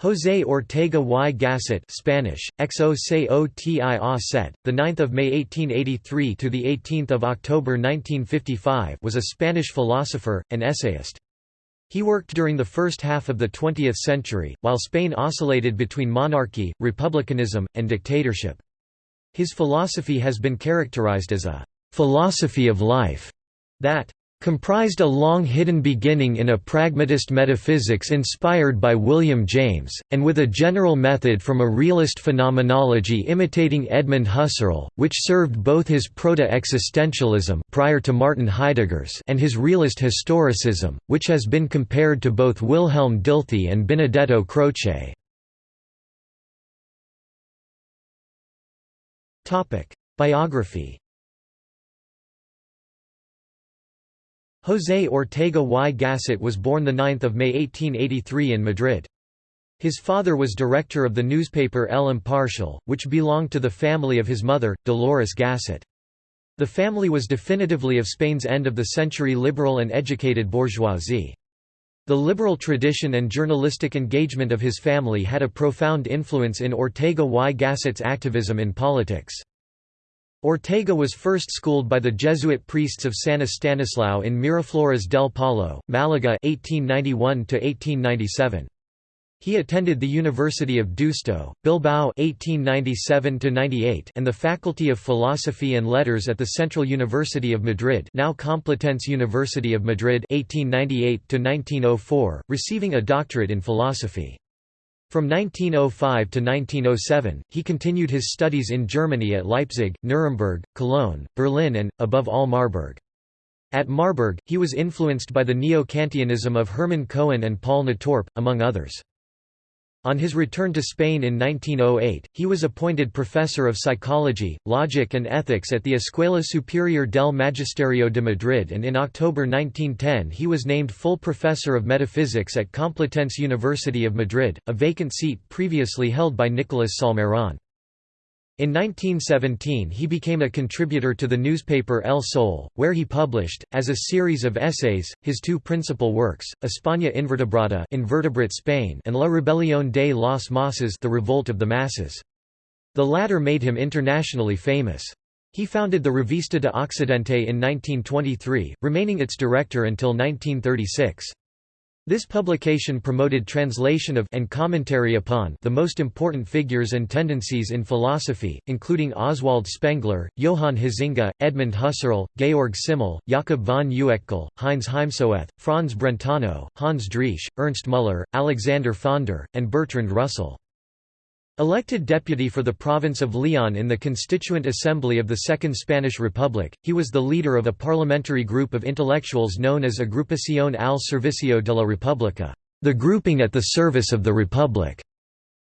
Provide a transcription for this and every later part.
José Ortega y Gasset Spanish, XO set, the 9th of May 1883 to the 18th of October 1955 was a Spanish philosopher, and essayist. He worked during the first half of the 20th century, while Spain oscillated between monarchy, republicanism, and dictatorship. His philosophy has been characterized as a philosophy of life that comprised a long hidden beginning in a pragmatist metaphysics inspired by William James, and with a general method from a realist phenomenology imitating Edmund Husserl, which served both his proto-existentialism prior to Martin Heidegger's and his realist historicism, which has been compared to both Wilhelm Dilthey and Benedetto Croce. Biography José Ortega y Gasset was born 9 May 1883 in Madrid. His father was director of the newspaper El Imparcial, which belonged to the family of his mother, Dolores Gasset. The family was definitively of Spain's end-of-the-century liberal and educated bourgeoisie. The liberal tradition and journalistic engagement of his family had a profound influence in Ortega y Gasset's activism in politics. Ortega was first schooled by the Jesuit priests of San Estanislao in Miraflores del Palo, Malaga 1891 -1897. He attended the University of Deusto, Bilbao 1897 98 and the Faculty of Philosophy and Letters at the Central University of Madrid now Complutense University of Madrid 1898 1904, receiving a doctorate in philosophy. From 1905 to 1907, he continued his studies in Germany at Leipzig, Nuremberg, Cologne, Berlin and, above all Marburg. At Marburg, he was influenced by the Neo-Kantianism of Hermann Cohen and Paul Natorp, among others. On his return to Spain in 1908, he was appointed professor of psychology, logic and ethics at the Escuela Superior del Magisterio de Madrid and in October 1910 he was named full professor of metaphysics at Complutense University of Madrid, a vacant seat previously held by Nicolas Salmerón. In 1917 he became a contributor to the newspaper El Sol, where he published, as a series of essays, his two principal works, España Invertebrada Invertebrate Spain and La Rebelión de las Masas The Revolt of the Masses. The latter made him internationally famous. He founded the Revista de Occidente in 1923, remaining its director until 1936. This publication promoted translation of and commentary upon the most important figures and tendencies in philosophy, including Oswald Spengler, Johann Huizinga, Edmund Husserl, Georg Simmel, Jakob von Uexküll, Heinz Heimsoeth, Franz Brentano, Hans Driesch, Ernst Müller, Alexander Pfander, and Bertrand Russell. Elected deputy for the province of Leon in the Constituent Assembly of the Second Spanish Republic, he was the leader of a parliamentary group of intellectuals known as Agrupación al Servicio de la República, the grouping at the service of the Republic,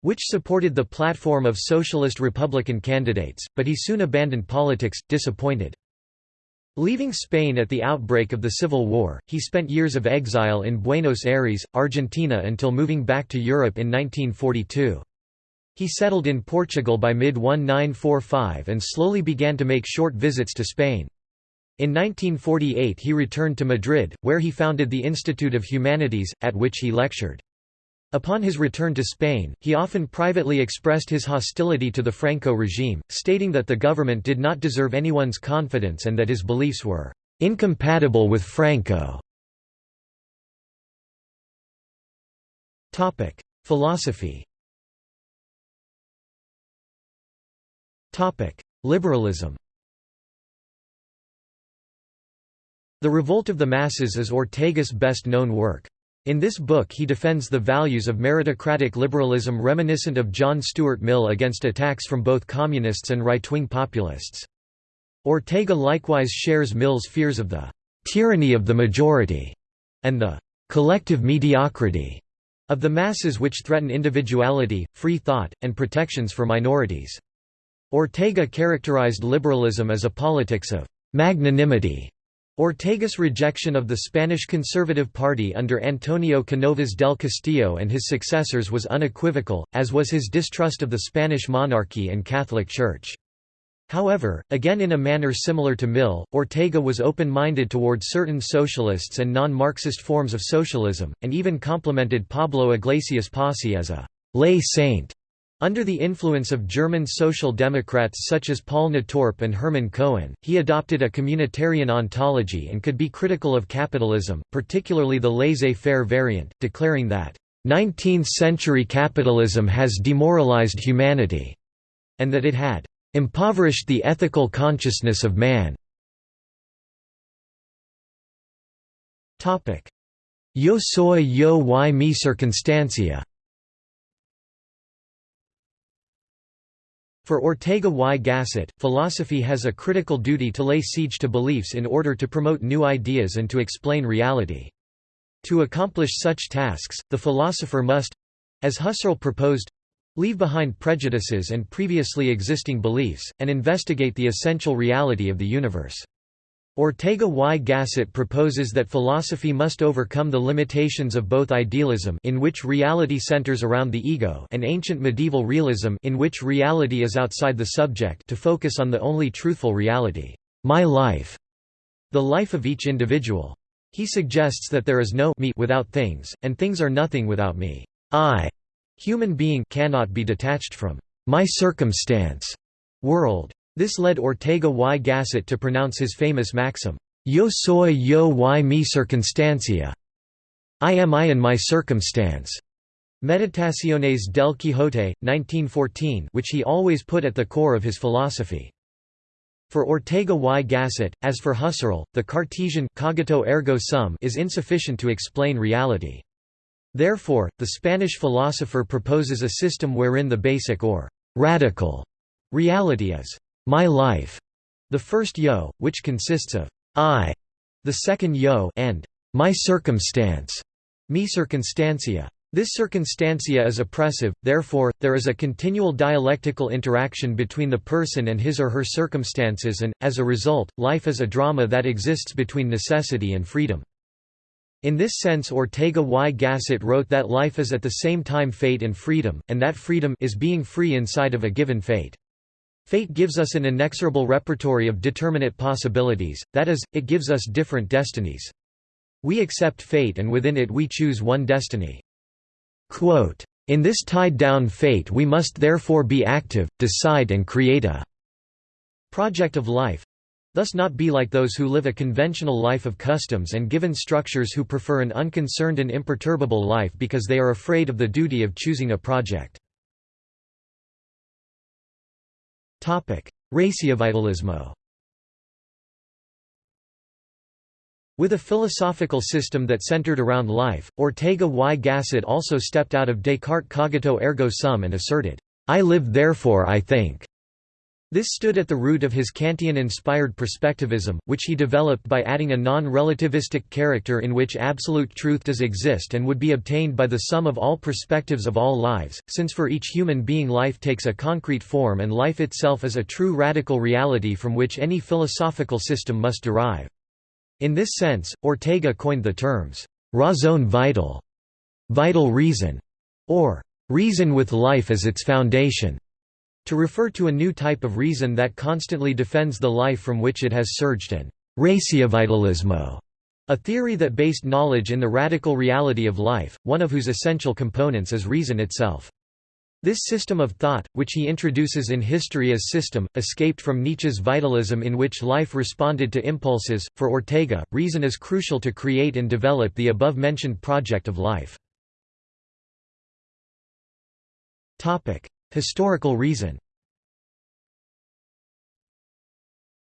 which supported the platform of socialist Republican candidates, but he soon abandoned politics, disappointed. Leaving Spain at the outbreak of the Civil War, he spent years of exile in Buenos Aires, Argentina until moving back to Europe in 1942. He settled in Portugal by mid-1945 and slowly began to make short visits to Spain. In 1948 he returned to Madrid, where he founded the Institute of Humanities, at which he lectured. Upon his return to Spain, he often privately expressed his hostility to the Franco regime, stating that the government did not deserve anyone's confidence and that his beliefs were incompatible with Franco. Philosophy Liberalism The Revolt of the Masses is Ortega's best-known work. In this book he defends the values of meritocratic liberalism reminiscent of John Stuart Mill against attacks from both communists and right-wing populists. Ortega likewise shares Mill's fears of the «tyranny of the majority» and the «collective mediocrity» of the masses which threaten individuality, free thought, and protections for minorities. Ortega characterized liberalism as a politics of magnanimity. Ortega's rejection of the Spanish Conservative Party under Antonio Canovas del Castillo and his successors was unequivocal, as was his distrust of the Spanish monarchy and Catholic Church. However, again in a manner similar to Mill, Ortega was open-minded toward certain socialists and non-Marxist forms of socialism, and even complimented Pablo Iglesias Posse as a lay saint. Under the influence of German social democrats such as Paul Natorp and Hermann Cohen, he adopted a communitarian ontology and could be critical of capitalism, particularly the laissez-faire variant, declaring that, "...19th-century capitalism has demoralized humanity," and that it had "...impoverished the ethical consciousness of man." Yo soy yo y mi circunstancia For Ortega y Gasset, philosophy has a critical duty to lay siege to beliefs in order to promote new ideas and to explain reality. To accomplish such tasks, the philosopher must—as Husserl proposed—leave behind prejudices and previously existing beliefs, and investigate the essential reality of the universe. Ortega y Gasset proposes that philosophy must overcome the limitations of both idealism in which reality centers around the ego and ancient medieval realism in which reality is outside the subject to focus on the only truthful reality, my life, the life of each individual. He suggests that there is no me without things, and things are nothing without me. I, human being, cannot be detached from my circumstance, world. This led Ortega y Gasset to pronounce his famous maxim, Yo soy yo y mi circunstancia. I am I and my circumstance. Meditaciones del Quijote, 1914 which he always put at the core of his philosophy. For Ortega y Gasset, as for Husserl, the Cartesian cogito ergo sum is insufficient to explain reality. Therefore, the Spanish philosopher proposes a system wherein the basic or radical reality is my life, the first yo, which consists of I, the second yo, and my circumstance, mi circunstancia. This circunstancia is oppressive, therefore, there is a continual dialectical interaction between the person and his or her circumstances and, as a result, life is a drama that exists between necessity and freedom. In this sense Ortega y Gasset wrote that life is at the same time fate and freedom, and that freedom is being free inside of a given fate. Fate gives us an inexorable repertory of determinate possibilities, that is, it gives us different destinies. We accept fate and within it we choose one destiny. Quote, in this tied-down fate we must therefore be active, decide and create a project of life, thus not be like those who live a conventional life of customs and given structures who prefer an unconcerned and imperturbable life because they are afraid of the duty of choosing a project. Raciovitalismo With a philosophical system that centered around life, Ortega y Gasset also stepped out of Descartes' cogito ergo sum and asserted, I live therefore I think. This stood at the root of his Kantian-inspired perspectivism, which he developed by adding a non-relativistic character in which absolute truth does exist and would be obtained by the sum of all perspectives of all lives, since for each human being life takes a concrete form and life itself is a true radical reality from which any philosophical system must derive. In this sense, Ortega coined the terms, raison vital, vital reason, or reason with life as its foundation to refer to a new type of reason that constantly defends the life from which it has surged and raciovitalismo, a theory that based knowledge in the radical reality of life, one of whose essential components is reason itself. This system of thought, which he introduces in History as System, escaped from Nietzsche's vitalism in which life responded to impulses. For Ortega, reason is crucial to create and develop the above mentioned project of life. Historical reason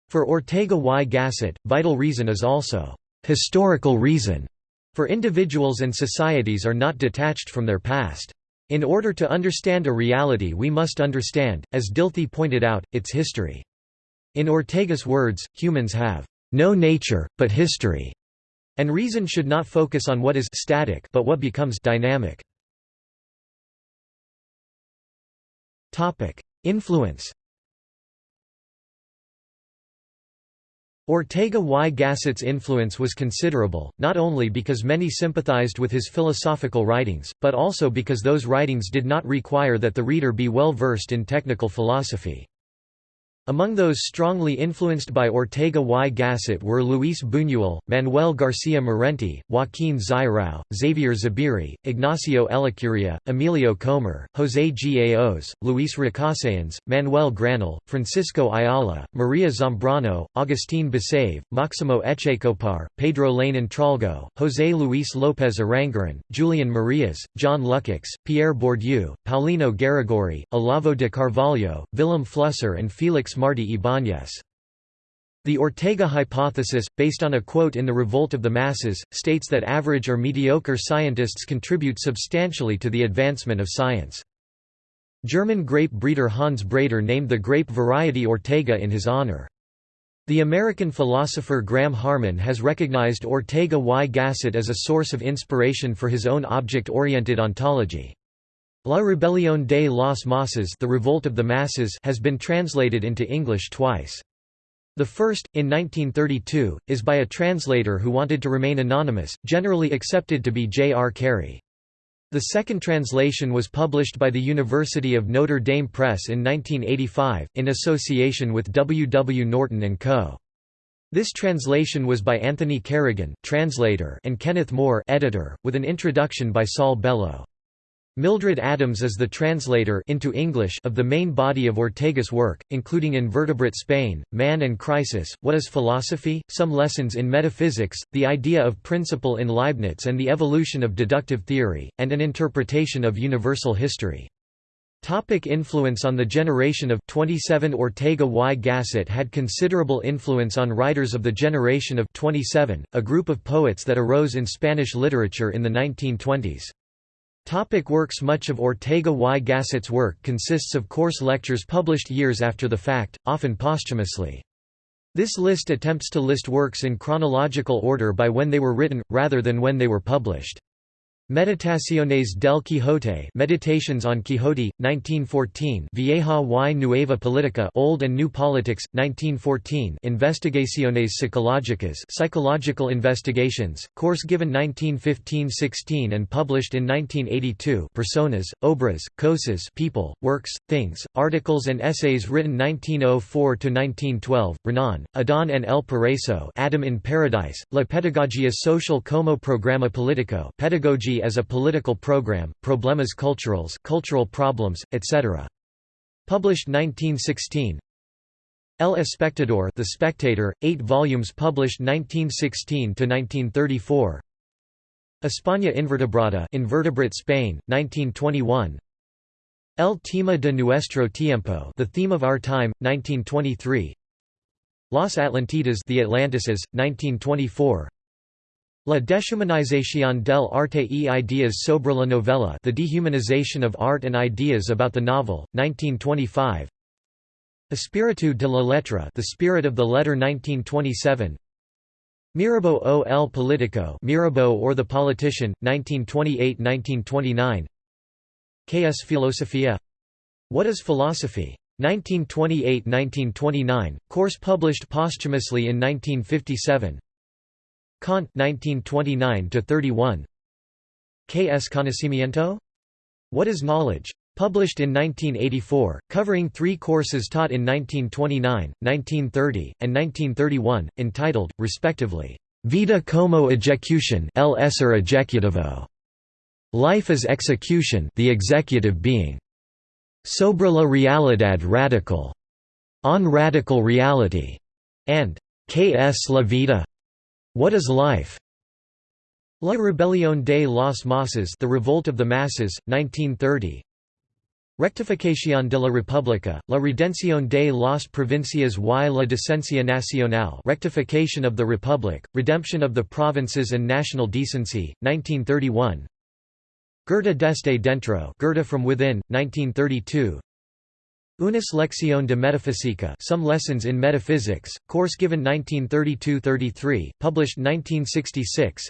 For Ortega y Gasset, vital reason is also historical reason, for individuals and societies are not detached from their past. In order to understand a reality we must understand, as Dilthey pointed out, its history. In Ortega's words, humans have no nature, but history, and reason should not focus on what is static but what becomes dynamic. Influence Ortega y Gasset's influence was considerable, not only because many sympathized with his philosophical writings, but also because those writings did not require that the reader be well versed in technical philosophy. Among those strongly influenced by Ortega y Gasset were Luis Buñuel, Manuel García Morente, Joaquín Xirau, Xavier Zubiri, Ignacio Ellacuría, Emilio Komar, José Gaos, Luis Recasens, Manuel Granell, Francisco Ayala, Maria Zambrano, Agustín Basabe, Máximo Echecopar, Pedro Laín Entralgo, José Luis López Aranguren, Julian Marias, John Lukács, Pierre Bourdieu, Paulino Garagorri, Olavo de Carvalho, Vilém Flusser and Felix Martí Ibáñez. The Ortega hypothesis, based on a quote in The Revolt of the Masses, states that average or mediocre scientists contribute substantially to the advancement of science. German grape breeder Hans Breider named the grape variety Ortega in his honor. The American philosopher Graham Harman has recognized Ortega y Gasset as a source of inspiration for his own object-oriented ontology. La Rebelión de las Masas the Revolt of the Masses has been translated into English twice. The first, in 1932, is by a translator who wanted to remain anonymous, generally accepted to be J. R. Carey. The second translation was published by the University of Notre Dame Press in 1985, in association with W. W. Norton & Co. This translation was by Anthony Kerrigan translator and Kenneth Moore editor, with an introduction by Saul Bellow. Mildred Adams is the translator into English of the main body of Ortega's work, including Invertebrate Spain, Man and Crisis, What is Philosophy, Some Lessons in Metaphysics, The Idea of Principle in Leibniz and the Evolution of Deductive Theory, and an Interpretation of Universal History. Topic influence on the generation of 27 Ortega y Gasset had considerable influence on writers of the generation of 27, a group of poets that arose in Spanish literature in the 1920s. Topic works Much of Ortega y Gasset's work consists of course lectures published years after the fact, often posthumously. This list attempts to list works in chronological order by when they were written, rather than when they were published. Meditaciones del Quijote Meditations on Quixote, 1914 Vieja y Nueva Política Old and New Politics, 1914 Investigaciones Psicológicas Psychological Investigations, course given 1915–16 and published in 1982 Personas, Obras, Cosas People, Works, Things, Articles and Essays written 1904 to 1912. Renan, Adán en el Paraíso Adam in Paradise, La Pedagogia Social como Programa Político Pedagogy as a political program, Problemas culturales cultural problems, etc. Published 1916 El Espectador The Spectator, 8 volumes published 1916 to 1934. España Invertebrada Invertebrate Spain, 1921 El tema de nuestro tiempo The Theme of Our Time, 1923 Los Atlantidas The Atlantices, 1924 La deshumanización del arte y ideas sobre la novela The Dehumanization of Art and Ideas about the Novel, 1925 Espíritu de la Letra The Spirit of the Letter 1927 Mirabeau o el Político Mirabeau or the Politician, 1928–1929 ¿Qué es filosofía? What is philosophy? 1928–1929, course published posthumously in 1957 Kant 1929 31 ¿Qué es conocimiento? What is knowledge? Published in 1984, covering three courses taught in 1929, 1930, and 1931, entitled, respectively, Vida como ejecution el Life as execution the executive being, Sobre la realidad radical, On radical reality, and ¿Qué es la vida? What is Life? La Rebelión de los Masas The Revolt of the Masses, 1930 Rectificación de la República, la redención de las provincias y la decencia nacional Rectification of the Republic, Redemption of the Provinces and National Decency, 1931 Goethe desde dentro Goethe from within, 1932 Unas lección de metafísica Some Lessons in Metaphysics, course given 1932–33, published 1966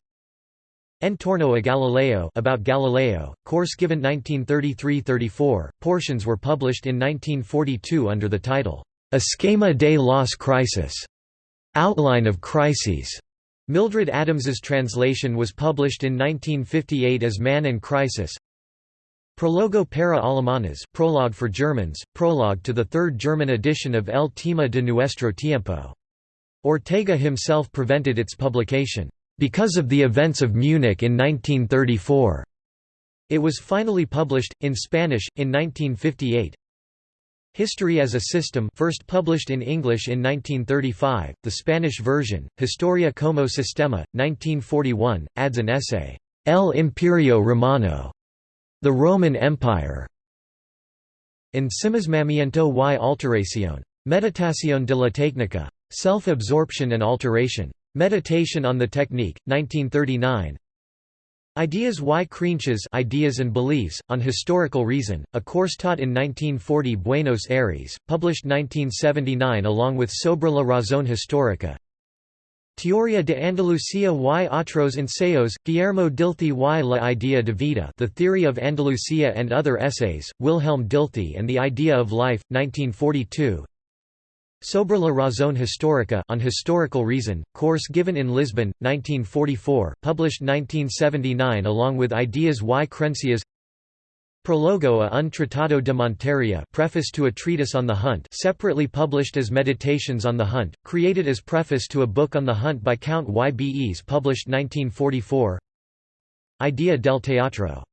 Entorno a Galileo about Galileo, course given 1933–34, portions were published in 1942 under the title, Esquema de las Crisis, Outline of Crises. Mildred Adams's translation was published in 1958 as Man and Crisis Prologo para alemanes prologue for Germans, prologue to the third German edition of El Tema de Nuestro Tiempo. Ortega himself prevented its publication, because of the events of Munich in 1934. It was finally published, in Spanish, in 1958. History as a System first published in English in 1935, the Spanish version, Historia como Sistema, 1941, adds an essay, El Imperio Romano, the Roman Empire. Ensimismamiento y alteración. Meditación de la técnica. Self-absorption and alteration. Meditation on the Technique, 1939. Ideas y creencias Ideas and Beliefs, on Historical Reason, a course taught in 1940 Buenos Aires, published 1979 along with Sobre la Razón Histórica, Teoria de Andalucía y otros ensayos, Guillermo Dilthey y la idea de vida The Theory of Andalucía and Other Essays, Wilhelm Dilthey and the Idea of Life, 1942 Sobre la razón histórica on historical reason, course given in Lisbon, 1944, published 1979 along with Ideas y Creencias Prologo a un Tratado de Montería preface to a treatise on the hunt separately published as Meditations on the Hunt, created as preface to a book on the hunt by Count Yebes published 1944 Idea del teatro.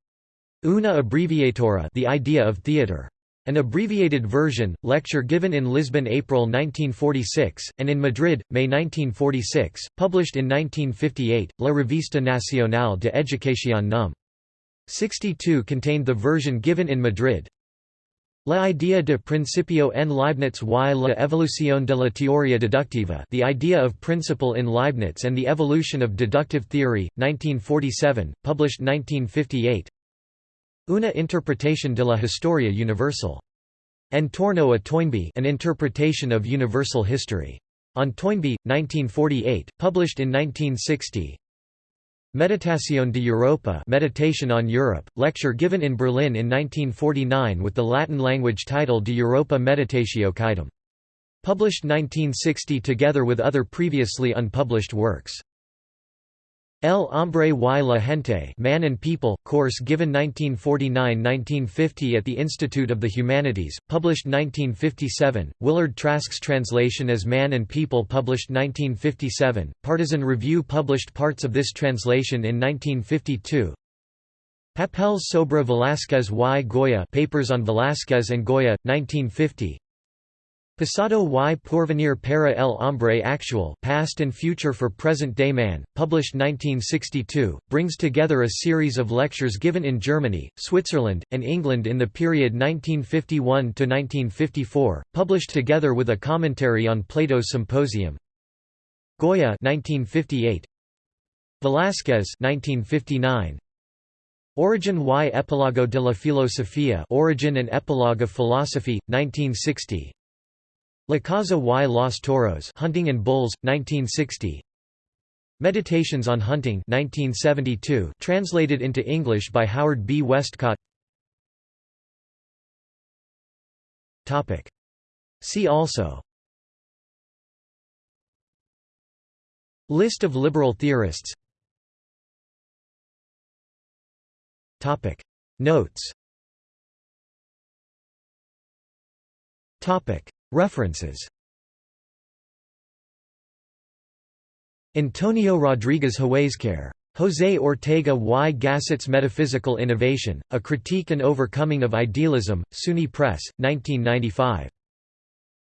Una abbreviatura the idea of theatre. An abbreviated version, lecture given in Lisbon April 1946, and in Madrid, May 1946, published in 1958, La Revista Nacional de Educación Núm. 62 contained the version given in Madrid. La idea de principio en Leibniz y la evolución de la teoría deductiva The idea of principle in Leibniz and the evolution of deductive theory, 1947, published 1958 Una interpretación de la historia universal. En torno a Toynbee an interpretation of universal history. On Toynbee, 1948, published in 1960 Meditación de Europa Meditation on Europe, lecture given in Berlin in 1949 with the Latin-language title De Europa Meditatio Quaedam. Published 1960 together with other previously unpublished works. El Hombre y la Gente Man and People, course given 1949–1950 at the Institute of the Humanities, published 1957, Willard Trask's translation as Man and People published 1957, Partisan Review published parts of this translation in 1952, Papeles sobre Velázquez y Goya Papers on Velázquez and Goya, 1950 Pasado y Porvenir para el Hombre Actual Past and Future for Present-Day Man, published 1962, brings together a series of lectures given in Germany, Switzerland, and England in the period 1951–1954, published together with a commentary on Plato's Symposium. Goya 1958. Velázquez 1959. Origin y Epilogo de la Filosofía Origin and Epilogue of Philosophy, 1960 La Caza y los Toros Hunting and Bulls, 1960 Meditations on Hunting 1972, translated into English by Howard B. Westcott. See also. List of liberal theorists. Notes References Antonio Rodriguez Huéscar. José Ortega y Gasset's Metaphysical Innovation, A Critique and Overcoming of Idealism, SUNY Press, 1995.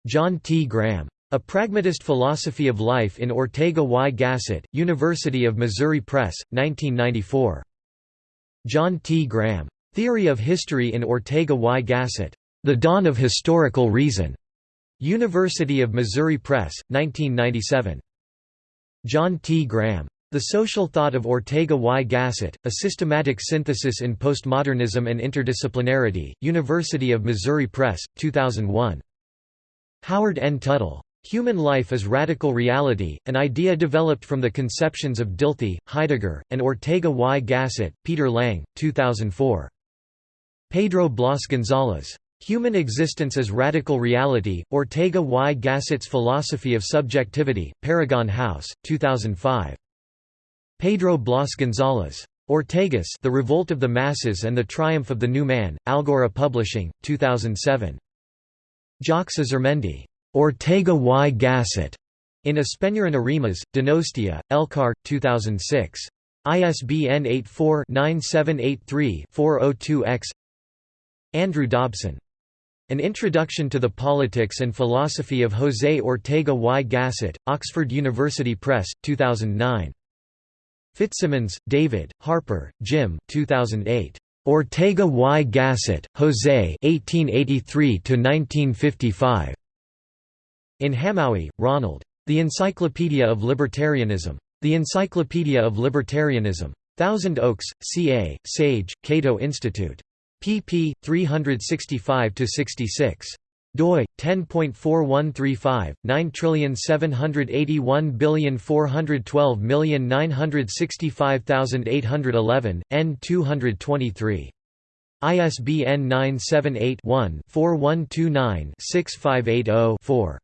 John T. Graham. A Pragmatist Philosophy of Life in Ortega y Gasset, University of Missouri Press, 1994. John T. Graham. Theory of History in Ortega y Gasset. The Dawn of Historical Reason. University of Missouri Press, 1997. John T. Graham. The Social Thought of Ortega y Gasset, A Systematic Synthesis in Postmodernism and Interdisciplinarity, University of Missouri Press, 2001. Howard N. Tuttle. Human Life as Radical Reality, an idea developed from the conceptions of Dilthey, Heidegger, and Ortega y Gasset, Peter Lang, 2004. Pedro Blas González. Human Existence as Radical Reality, Ortega y Gasset's Philosophy of Subjectivity, Paragon House, 2005. Pedro Blas González. Ortegas The Revolt of the Masses and the Triumph of the New Man, Algora Publishing, 2007. Jacques Azurmendi. Ortega y Gasset. In Espanyol Arimas, Donostia, Elkar, 2006. ISBN 84-9783-402-X Andrew Dobson. An Introduction to the Politics and Philosophy of José Ortega y Gasset, Oxford University Press, 2009. Fitzsimmons, David, Harper, Jim 2008. Ortega y Gasset, José 1883–1955. In Hamowy, Ronald. The Encyclopedia of Libertarianism. The Encyclopedia of Libertarianism. Thousand Oaks, CA, Sage, Cato Institute. Pp. 365–66 doi 10.4135 9781412965811 n 223 ISBN 978-1-4129-6580-4.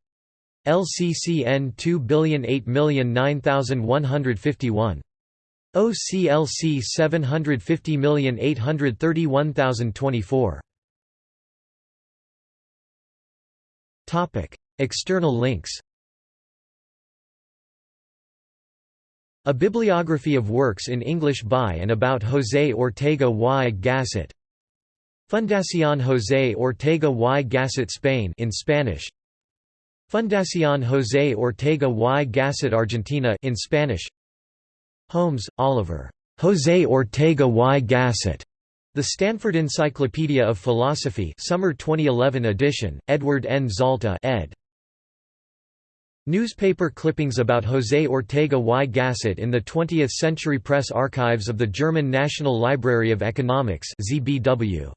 LCCN 2008009151. OCLC 750831024. Topic: External links. A bibliography of works in English by and about José Ortega y Gasset. Fundación José Ortega y Gasset Spain in Spanish. Fundación José Ortega y Gasset Argentina in Spanish Holmes, Oliver. José Ortega y Gasset. The Stanford Encyclopedia of Philosophy Summer 2011 edition, Edward N. Zalta ed. Newspaper clippings about José Ortega y Gasset in the 20th Century Press Archives of the German National Library of Economics ZBW.